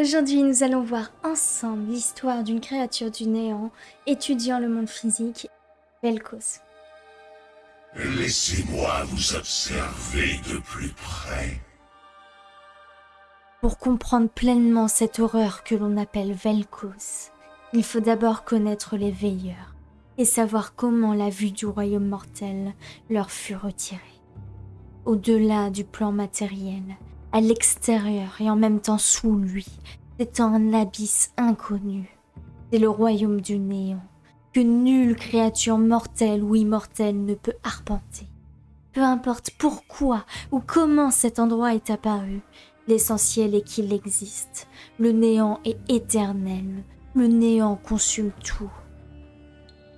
Aujourd'hui, nous allons voir ensemble l'histoire d'une créature du néant étudiant le monde physique, Velkos. Laissez-moi vous observer de plus près. Pour comprendre pleinement cette horreur que l'on appelle Velkos, il faut d'abord connaître les veilleurs et savoir comment la vue du royaume mortel leur fut retirée. Au-delà du plan matériel, à l'extérieur et en même temps sous lui, c'est un abysse inconnu. C'est le royaume du néant, que nulle créature mortelle ou immortelle ne peut arpenter. Peu importe pourquoi ou comment cet endroit est apparu, l'essentiel est qu'il existe. Le néant est éternel, le néant consume tout.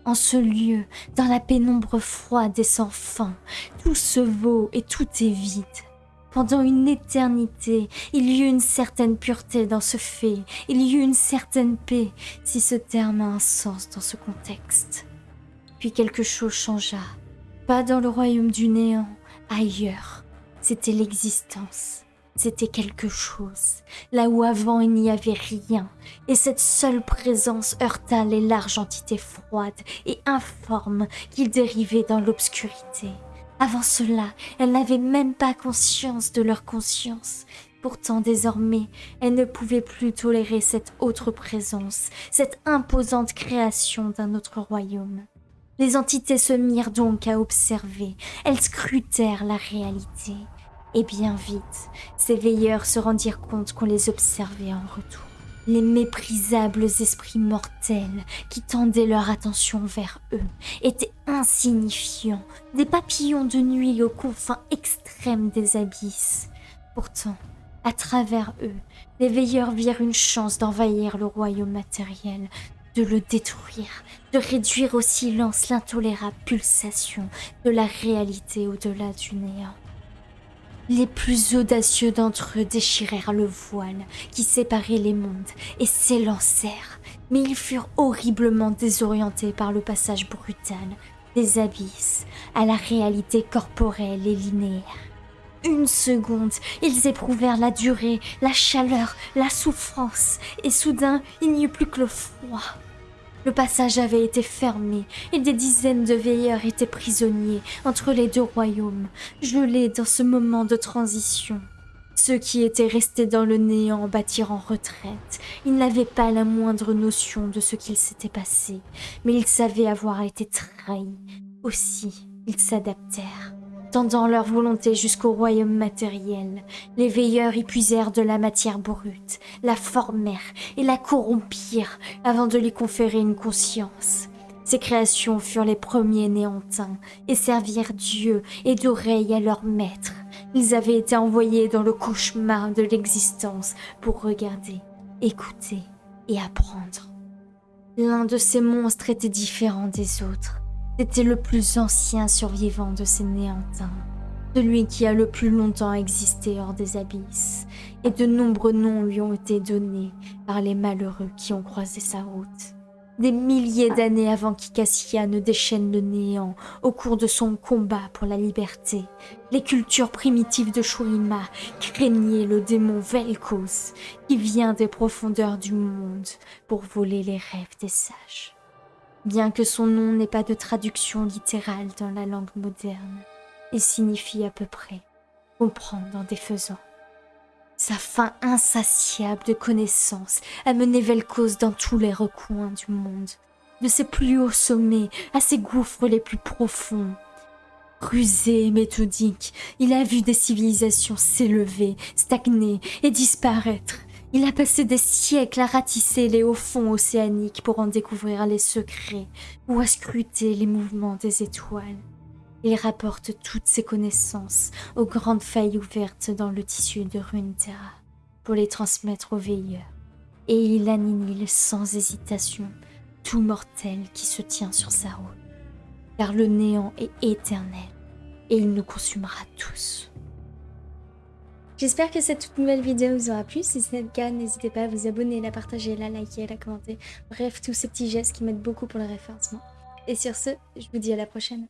En ce lieu, dans la pénombre froide et sans fin, tout se vaut et tout est vide. Pendant une éternité, il y eut une certaine pureté dans ce fait, il y eut une certaine paix, si ce terme a un sens dans ce contexte. Puis quelque chose changea, pas dans le royaume du néant, ailleurs. C'était l'existence, c'était quelque chose, là où avant il n'y avait rien, et cette seule présence heurta les larges entités froides et informes qui dérivaient dans l'obscurité. Avant cela, elles n'avaient même pas conscience de leur conscience. Pourtant, désormais, elles ne pouvaient plus tolérer cette autre présence, cette imposante création d'un autre royaume. Les entités se mirent donc à observer, elles scrutèrent la réalité. Et bien vite, ces veilleurs se rendirent compte qu'on les observait en retour les méprisables esprits mortels qui tendaient leur attention vers eux étaient insignifiants, des papillons de nuit aux confins extrêmes des abysses. Pourtant, à travers eux, les veilleurs virent une chance d'envahir le royaume matériel, de le détruire, de réduire au silence l'intolérable pulsation de la réalité au-delà du néant. Les plus audacieux d'entre eux déchirèrent le voile qui séparait les mondes et s'élancèrent, mais ils furent horriblement désorientés par le passage brutal des abysses à la réalité corporelle et linéaire. Une seconde, ils éprouvèrent la durée, la chaleur, la souffrance, et soudain il n'y eut plus que le froid. Le passage avait été fermé et des dizaines de veilleurs étaient prisonniers entre les deux royaumes, gelés dans ce moment de transition. Ceux qui étaient restés dans le néant battirent en retraite. Ils n'avaient pas la moindre notion de ce qu'il s'était passé, mais ils savaient avoir été trahis. Aussi, ils s'adaptèrent tendant leur volonté jusqu'au royaume matériel. Les veilleurs y puisèrent de la matière brute, la formèrent et la corrompirent avant de lui conférer une conscience. Ces créations furent les premiers néantins et servirent Dieu et d'oreilles à leur maître. Ils avaient été envoyés dans le cauchemar de l'existence pour regarder, écouter et apprendre. L'un de ces monstres était différent des autres. C'était le plus ancien survivant de ces néantins, celui qui a le plus longtemps existé hors des abysses, et de nombreux noms lui ont été donnés par les malheureux qui ont croisé sa route. Des milliers d'années avant qu'Ikassia ne déchaîne le néant au cours de son combat pour la liberté, les cultures primitives de Shurima craignaient le démon Velkos qui vient des profondeurs du monde pour voler les rêves des sages bien que son nom n'ait pas de traduction littérale dans la langue moderne. Il signifie à peu près comprendre en défaisant. Sa faim insatiable de connaissances a mené Velkos dans tous les recoins du monde, de ses plus hauts sommets à ses gouffres les plus profonds. Rusé et méthodique, il a vu des civilisations s'élever, stagner et disparaître, il a passé des siècles à ratisser les hauts fonds océaniques pour en découvrir les secrets ou à scruter les mouvements des étoiles. Il rapporte toutes ses connaissances aux grandes failles ouvertes dans le tissu de Runeterra pour les transmettre aux veilleurs. Et il annihile sans hésitation tout mortel qui se tient sur sa route. Car le néant est éternel et il nous consumera tous. J'espère que cette toute nouvelle vidéo vous aura plu. Si c'est le cas, n'hésitez pas à vous abonner, la partager, la liker, la commenter. Bref, tous ces petits gestes qui m'aident beaucoup pour le référencement. Et sur ce, je vous dis à la prochaine.